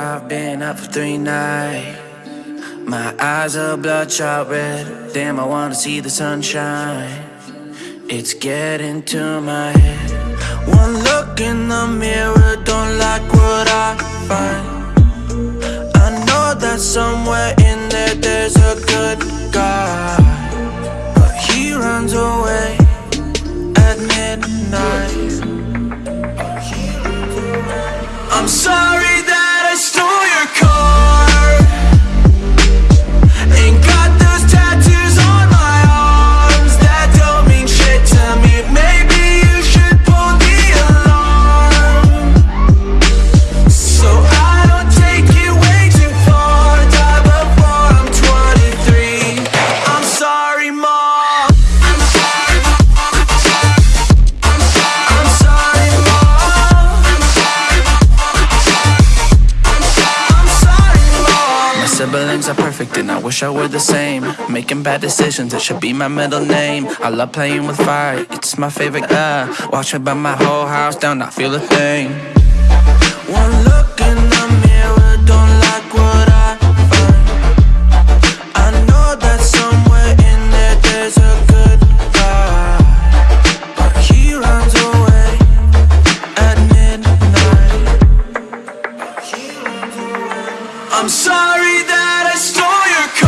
I've been up for three nights. My eyes are bloodshot red. Damn, I wanna see the sunshine. It's getting to my head. One look in the mirror, don't like what I find. I know that somewhere midnight. Siblings are perfect and I wish I were the same. Making bad decisions, it should be my middle name. I love playing with fire, it's my favorite. Uh, watch me burn my whole house down, I feel a thing. One look I'm sorry that I stole your car.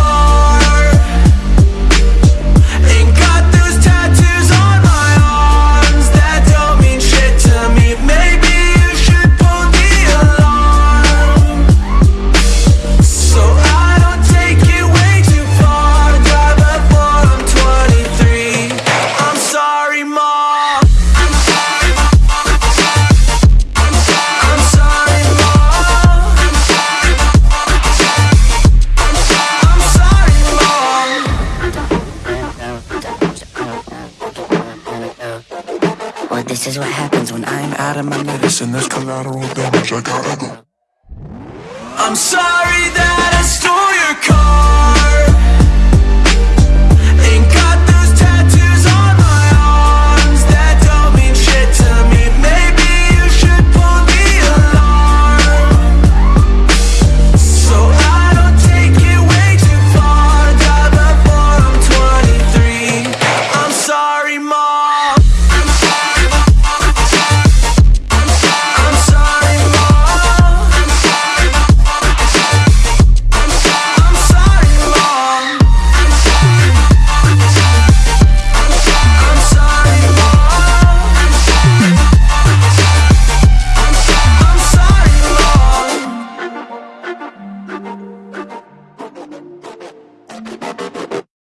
This is what happens when I'm out of my Listen, there's collateral damage. I gotta go. I'm sorry that I stole